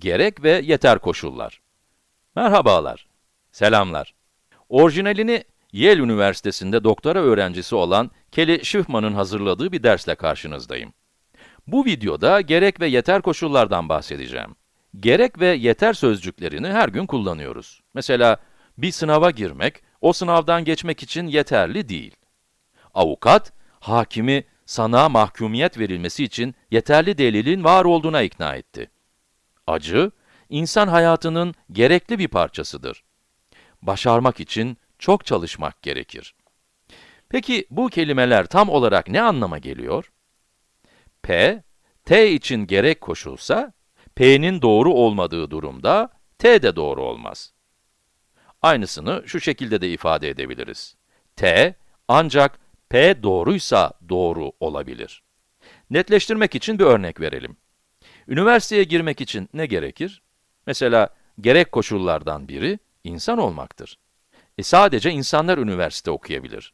Gerek ve yeter koşullar. Merhabalar, selamlar. Orijinalini Yale Üniversitesi'nde doktora öğrencisi olan Kelly Schiffman'ın hazırladığı bir dersle karşınızdayım. Bu videoda gerek ve yeter koşullardan bahsedeceğim. Gerek ve yeter sözcüklerini her gün kullanıyoruz. Mesela, bir sınava girmek, o sınavdan geçmek için yeterli değil. Avukat, hakimi sana mahkumiyet verilmesi için yeterli delilin var olduğuna ikna etti. Acı, insan hayatının gerekli bir parçasıdır. Başarmak için çok çalışmak gerekir. Peki bu kelimeler tam olarak ne anlama geliyor? P, T için gerek koşulsa, P'nin doğru olmadığı durumda, T de doğru olmaz. Aynısını şu şekilde de ifade edebiliriz. T, ancak P doğruysa doğru olabilir. Netleştirmek için bir örnek verelim. Üniversiteye girmek için ne gerekir? Mesela, gerek koşullardan biri, insan olmaktır. E sadece insanlar üniversite okuyabilir.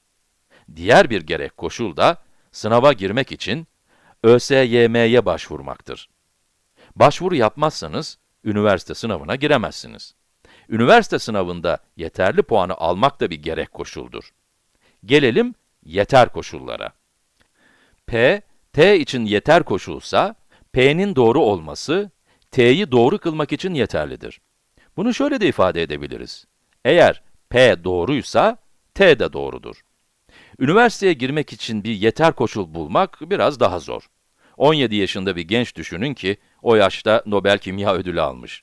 Diğer bir gerek koşul da, sınava girmek için ÖSYM'ye başvurmaktır. Başvuru yapmazsanız, üniversite sınavına giremezsiniz. Üniversite sınavında yeterli puanı almak da bir gerek koşuldur. Gelelim yeter koşullara. P, T için yeter koşulsa, P'nin doğru olması, T'yi doğru kılmak için yeterlidir. Bunu şöyle de ifade edebiliriz. Eğer P doğruysa, T de doğrudur. Üniversiteye girmek için bir yeter koşul bulmak biraz daha zor. 17 yaşında bir genç düşünün ki, o yaşta Nobel Kimya Ödülü almış.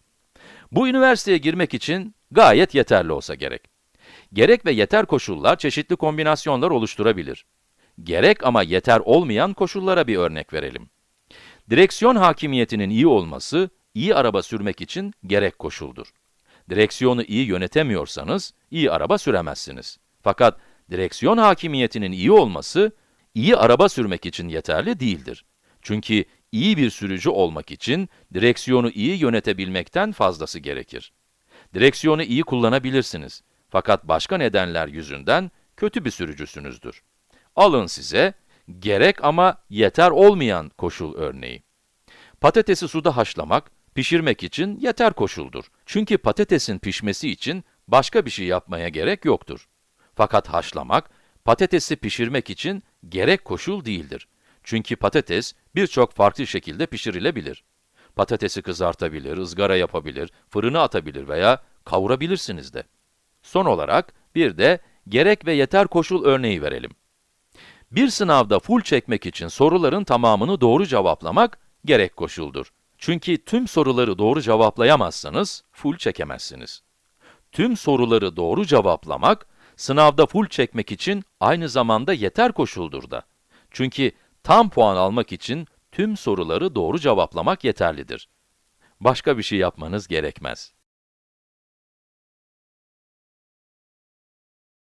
Bu üniversiteye girmek için gayet yeterli olsa gerek. Gerek ve yeter koşullar çeşitli kombinasyonlar oluşturabilir. Gerek ama yeter olmayan koşullara bir örnek verelim. Direksiyon hakimiyetinin iyi olması, iyi araba sürmek için gerek koşuldur. Direksiyonu iyi yönetemiyorsanız, iyi araba süremezsiniz. Fakat direksiyon hakimiyetinin iyi olması, iyi araba sürmek için yeterli değildir. Çünkü iyi bir sürücü olmak için direksiyonu iyi yönetebilmekten fazlası gerekir. Direksiyonu iyi kullanabilirsiniz. Fakat başka nedenler yüzünden kötü bir sürücüsünüzdür. Alın size gerek ama yeter olmayan koşul örneği. Patatesi suda haşlamak, pişirmek için yeter koşuldur. Çünkü patatesin pişmesi için başka bir şey yapmaya gerek yoktur. Fakat haşlamak, patatesi pişirmek için gerek koşul değildir. Çünkü patates birçok farklı şekilde pişirilebilir. Patatesi kızartabilir, ızgara yapabilir, fırına atabilir veya kavurabilirsiniz de. Son olarak bir de gerek ve yeter koşul örneği verelim. Bir sınavda full çekmek için soruların tamamını doğru cevaplamak gerek koşuldur. Çünkü tüm soruları doğru cevaplayamazsanız full çekemezsiniz. Tüm soruları doğru cevaplamak, sınavda full çekmek için aynı zamanda yeter koşuldur da. Çünkü tam puan almak için tüm soruları doğru cevaplamak yeterlidir. Başka bir şey yapmanız gerekmez.